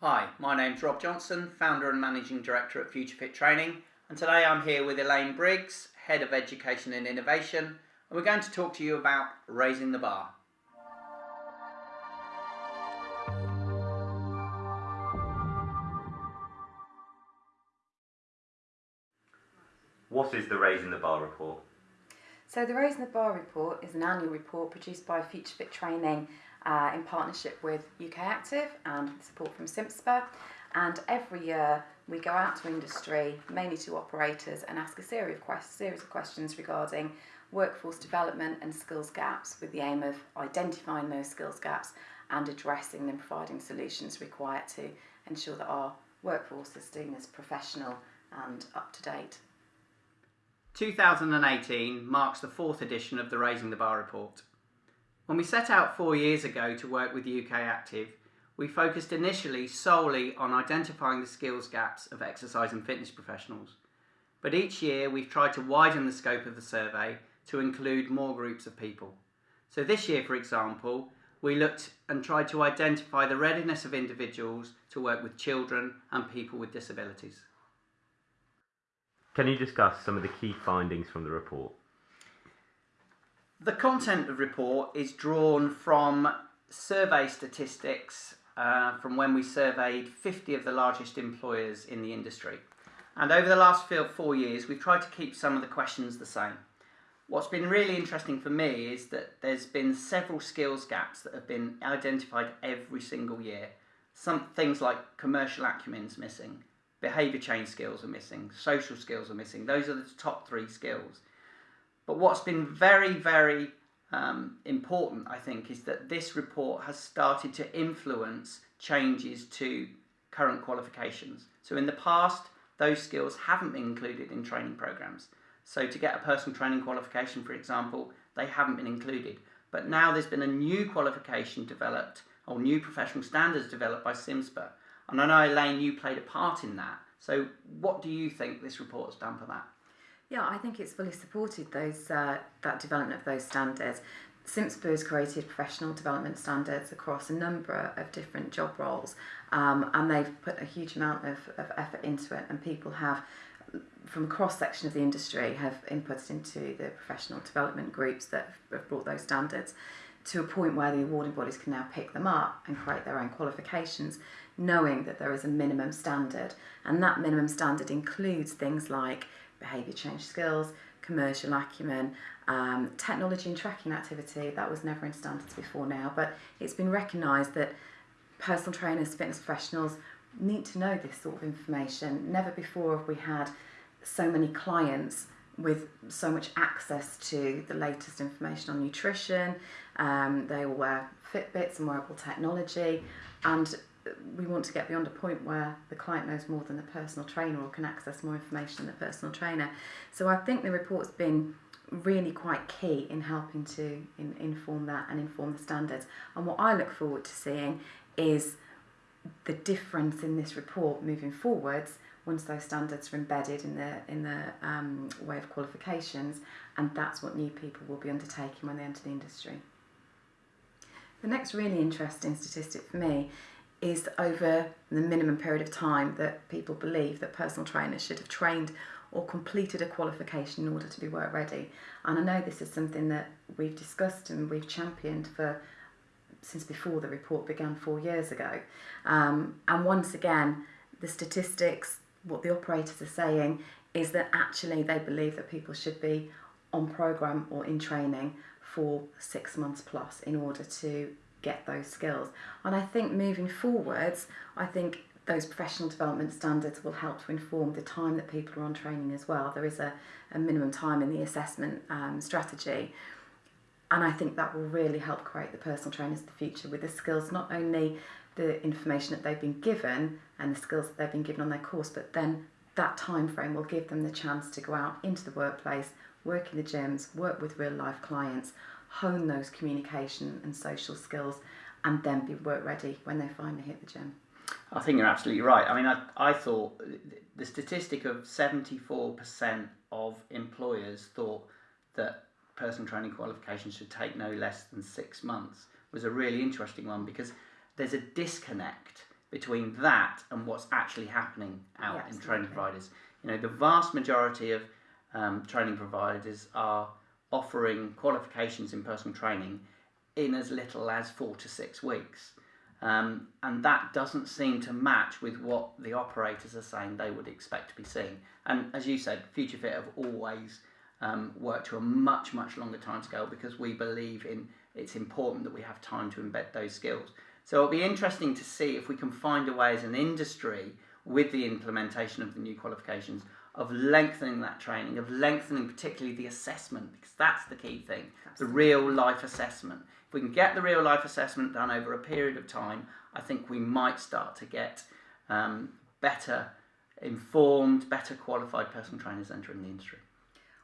Hi, my name's Rob Johnson, founder and managing director at Future Fit Training, and today I'm here with Elaine Briggs, head of education and innovation, and we're going to talk to you about raising the bar. What is the Raising the Bar report? So the Raising the Bar report is an annual report produced by Future Fit Training uh, in partnership with UK Active and support from CIMSPA. And every year we go out to industry, mainly to operators, and ask a series of, quest- series of questions regarding workforce development and skills gaps with the aim of identifying those skills gaps and addressing them, providing solutions required to ensure that our workforce is seen as professional and up to date. 2018 marks the fourth edition of the Raising the Bar report. When we set out four years ago to work with UK Active, we focused initially solely on identifying the skills gaps of exercise and fitness professionals. But each year we've tried to widen the scope of the survey to include more groups of people. So this year, for example, we looked and tried to identify the readiness of individuals to work with children and people with disabilities. Can you discuss some of the key findings from the report? The content of the report is drawn from survey statistics uh, from when we surveyed 50 of the largest employers in the industry. And over the last four years, we've tried to keep some of the questions the same. What's been really interesting for me is that there's been several skills gaps that have been identified every single year. Some things like commercial acumen's missing, behaviour change skills are missing, social skills are missing. Those are the top three skills. But what's been very, very um, important, I think, is that this report has started to influence changes to current qualifications. So in the past, those skills haven't been included in training programs. So to get a personal training qualification, for example, they haven't been included. But now there's been a new qualification developed, or new professional standards developed by CIMSPA. And I know, Elaine, you played a part in that. So what do you think this report has done for that? Yeah, I think it's fully supported those uh, that development of those standards. CIMSPA has created professional development standards across a number of different job roles, um, and they've put a huge amount of, of effort into it, and people have from a cross section of the industry have inputted into the professional development groups that have brought those standards to a point where the awarding bodies can now pick them up and create their own qualifications, knowing that there is a minimum standard. And that minimum standard includes things like behaviour change skills, commercial acumen, um, technology and tracking activity. That was never in standards before now, but it's been recognised that personal trainers, fitness professionals need to know this sort of information. Never before have we had so many clients with so much access to the latest information on nutrition. Um, they all wear Fitbits and wearable technology, and we want to get beyond a point where the client knows more than the personal trainer or can access more information than the personal trainer. So I think the report's been really quite key in helping to in, inform that and inform the standards. And what I look forward to seeing is the difference in this report moving forwards once those standards are embedded in the in the um, way of qualifications, and that's what new people will be undertaking when they enter the industry. The next really interesting statistic for me is over the minimum period of time that people believe that personal trainers should have trained or completed a qualification in order to be work ready. And I know this is something that we've discussed and we've championed for since before the report began four years ago. Um, and once again, the statistics, what the operators are saying, is that actually they believe that people should be on program or in training for six months plus in order to get those skills. And I think moving forwards, I think those professional development standards will help to inform the time that people are on training as well. There is a, a minimum time in the assessment um, strategy. And I think that will really help create the personal trainers of the future with the skills, not only the information that they've been given and the skills that they've been given on their course, but then that time frame will give them the chance to go out into the workplace, work in the gyms, work with real life clients, hone those communication and social skills, and then be work ready when they finally hit the gym. I think you're absolutely right. I mean, I, I thought the statistic of 74% of employers thought that personal training qualifications should take no less than six months was a really interesting one because there's a disconnect between that and what's actually happening out Yeah, in training providers. You know, the vast majority of um, training providers are offering qualifications in personal training in as little as four to six weeks. Um, and that doesn't seem to match with what the operators are saying they would expect to be seeing. And as you said, Future Fit have always um, worked to a much, much longer time scale because we believe in it's important that we have time to embed those skills. So it'll be interesting to see if we can find a way as an industry with the implementation of the new qualifications of lengthening that training, of lengthening particularly the assessment, because that's the key thing the real life assessment. If we can get the real life assessment done over a period of time, I think we might start to get um, better informed, better qualified personal trainers entering the industry.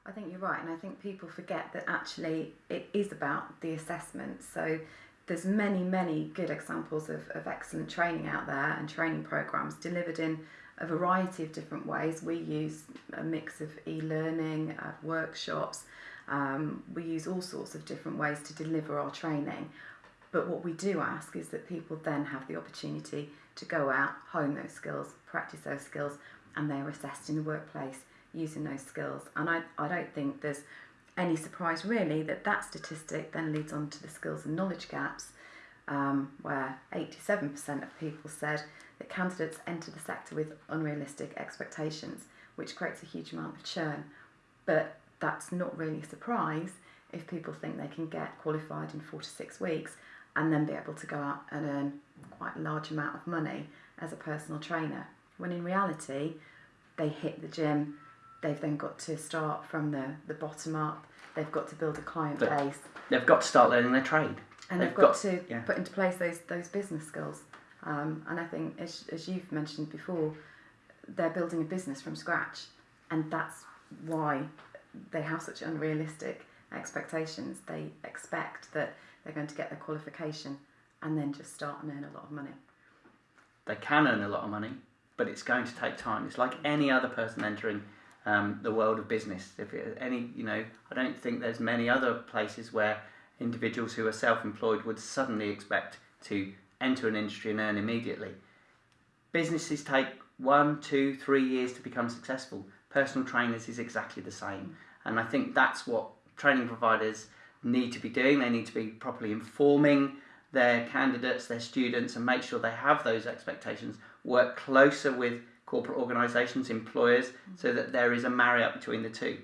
I think you're right, and I think people forget that actually it is about the assessment. So there's many, many good examples of, of excellent training out there and training programs delivered in a variety of different ways. We use a mix of e-learning, uh, workshops. Um, we use all sorts of different ways to deliver our training. But what we do ask is that people then have the opportunity to go out, hone those skills, practice those skills, and they are assessed in the workplace using those skills. And I, I don't think there's any surprise really that that statistic then leads on to the skills and knowledge gaps, um, where 87% of people said that candidates enter the sector with unrealistic expectations, which creates a huge amount of churn. But that's not really a surprise if people think they can get qualified in four to six weeks and then be able to go out and earn quite a large amount of money as a personal trainer. When in reality, they hit the gym, they've then got to start from the, the bottom up, they've got to build a client But- base, They've got to start learning their trade. and they've they've got, got- to yeah. put into place those, those business skills. Um, and I think, as, as you've mentioned before, they're building a business from scratch, and that's why they have such unrealistic expectations. They expect that they're going to get their qualification and then just start and earn a lot of money. They can earn a lot of money, but it's going to take time. It's like any other person entering um, the world of business. If any, you know, I don't think there's many other places where individuals who are self-employed would suddenly expect to enter an industry and earn immediately. Businesses take one, two, three years to become successful. Personal trainers is exactly the same, and I think that's what training providers need to be doing. They need to be properly informing their candidates, their students, and make sure they have those expectations. Work closer with corporate organisations, employers, so that there is a marry up between the two.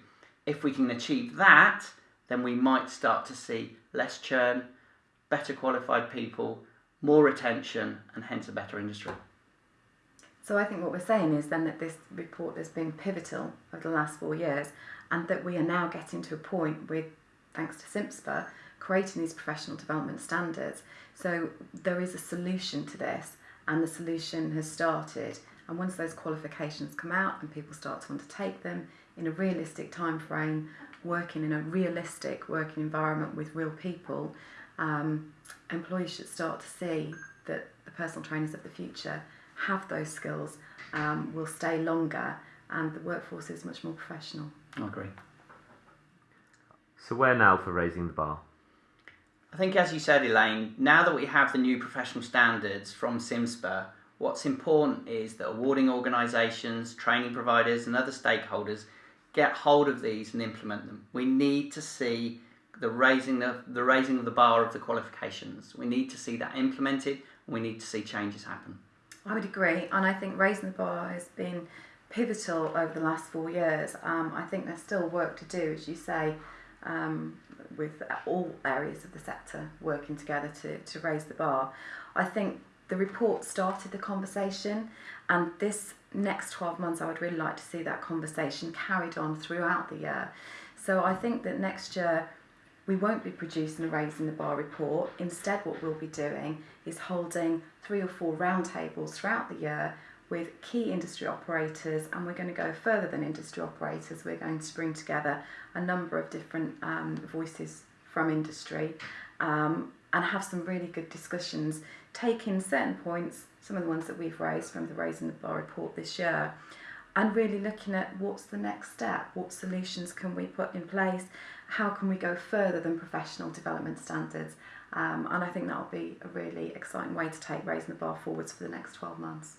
If we can achieve that, then we might start to see less churn, better qualified people, more retention, and hence a better industry. So I think what we're saying is then that this report has been pivotal over the last four years, and that we are now getting to a point with, thanks to CIMSPA, creating these professional development standards. So there is a solution to this, and the solution has started. And once those qualifications come out and people start to undertake them in a realistic time frame, working in a realistic working environment with real people, um, employees should start to see that the personal trainers of the future have those skills, um, will stay longer, and the workforce is much more professional. I agree. So where now for raising the bar? I think, as you said, Elaine, now that we have the new professional standards from CIMSPA, what's important is that awarding organisations, training providers, and other stakeholders get hold of these and implement them. We need to see the raising of the raising of the bar of the qualifications. We need to see that implemented. We need to see changes happen. I would agree, and I think raising the bar has been pivotal over the last four years. Um, I think there's still work to do, as you say, um, with all areas of the sector working together to, to raise the bar. I think the report started the conversation, and this next 12 months, I would really like to see that conversation carried on throughout the year. So I think that next year, we won't be producing a Raising the Bar report. Instead, what we'll be doing is holding three or four roundtables throughout the year with key industry operators, and we're going to go further than industry operators. We're going to bring together a number of different um, voices from industry um, and have some really good discussions, taking certain points, some of the ones that we've raised from the Raising the Bar report this year, and really looking at what's the next step, what solutions can we put in place, how can we go further than professional development standards, Um, and I think that'll be a really exciting way to take raising the bar forwards for the next 12 months.